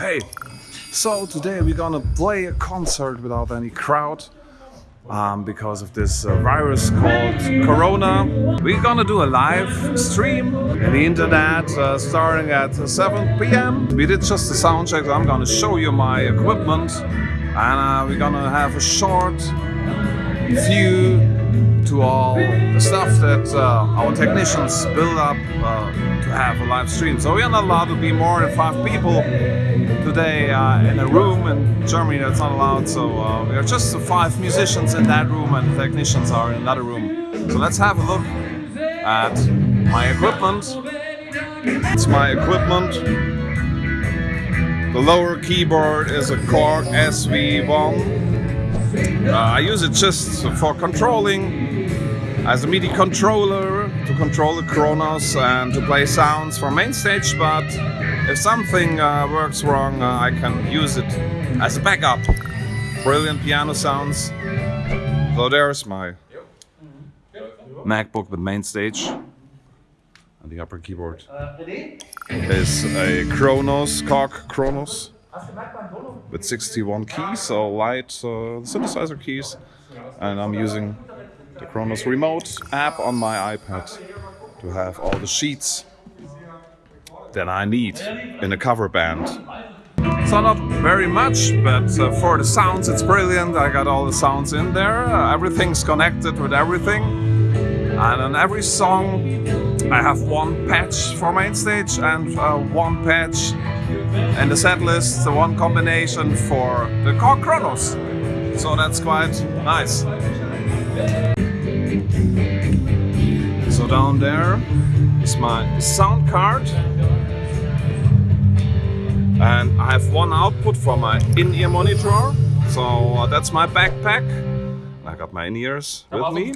Hey, so today we're gonna play a concert without any crowd um, because of this uh, virus called Corona. We're gonna do a live stream in the internet uh, starting at 7 p.m. We did just a sound check, so I'm gonna show you my equipment and uh, we're gonna have a short view to all the stuff that uh, our technicians build up uh, have a live stream. So we are not allowed to be more than five people today uh, in a room in Germany that's not allowed. So uh, we are just five musicians in that room and the technicians are in another room. So let's have a look at my equipment. It's my equipment. The lower keyboard is a Korg SV1. Uh, I use it just for controlling as a MIDI controller to control the Kronos and to play sounds for MainStage, but if something uh, works wrong, uh, I can use it as a backup. Brilliant piano sounds. So there's my MacBook with MainStage. And the upper keyboard is a Kronos, Korg Kronos with 61 keys, so light uh, synthesizer keys. And I'm using the Kronos Remote app on my iPad to have all the sheets that I need in a cover band. So not very much, but uh, for the sounds it's brilliant. I got all the sounds in there. Uh, everything's connected with everything. And on every song I have one patch for MainStage and uh, one patch in the set list, one combination for the Korg Kronos. So that's quite nice. So down there is my sound card. And I have one output for my in-ear monitor. So uh, that's my backpack. I got my in-ears with me.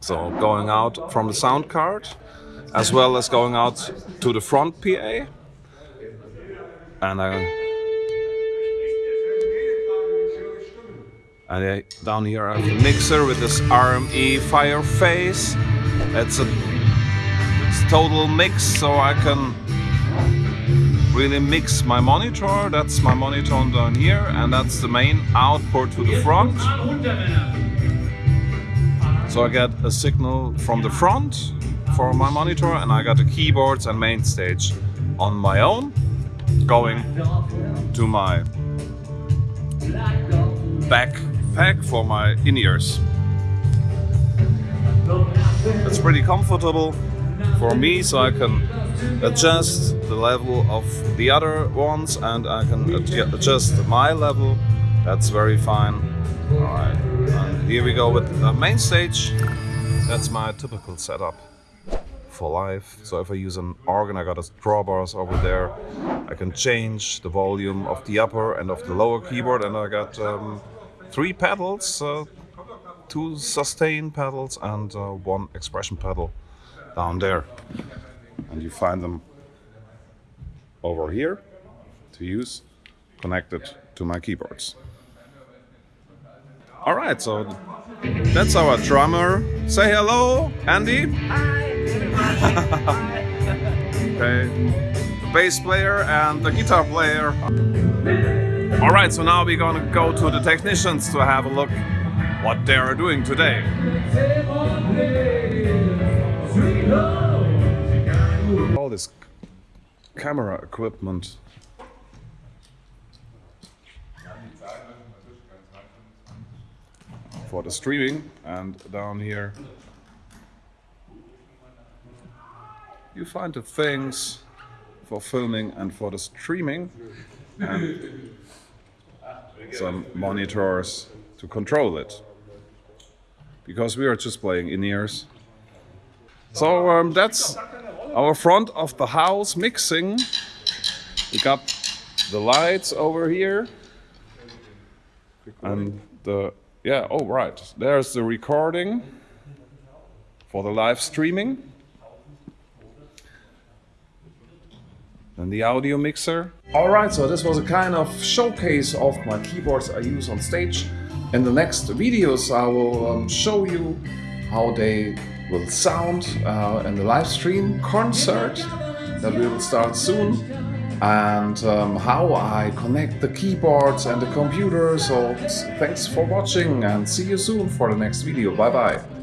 So going out from the sound card, as well as going out to the front PA. And I And I, down here I have a mixer with this RME Fireface. It's a it's TotalMix, so I can really mix my monitor. That's my monitor down here, and that's the main output to the front. So I get a signal from the front for my monitor, and I got the keyboards and MainStage on my own, going to my back pack for my in-ears. It's pretty comfortable for me so I can adjust the level of the other ones and I can adjust my level. That's very fine. Alright, here we go with the MainStage. That's my typical setup for live. So if I use an organ, I got a drawbars over there. I can change the volume of the upper and of the lower keyboard and I got um, three pedals, uh, two sustain pedals and uh, one expression pedal down there. And you find them over here to use connected to my keyboards. All right, so that's our drummer. Say hello, Andy. Hi. okay, the bass player and the guitar player. Alright, so now we're gonna go to the technicians to have a look what they are doing today. All this camera equipment. For the streaming and down here you find the things for filming and for the streaming and some monitors to control it. Because we are just playing in-ears. So um, that's our front of the house mixing. We got the lights over here. And the, yeah, oh right, there's the recording for the live streaming. And the audio mixer. Alright, so this was a kind of showcase of my keyboards I use on stage. In the next videos I will um, show you how they will sound uh, in the live stream concert that we will start soon. and um, how I connect the keyboards and the computer. So thanks for watching and see you soon for the next video. Bye bye.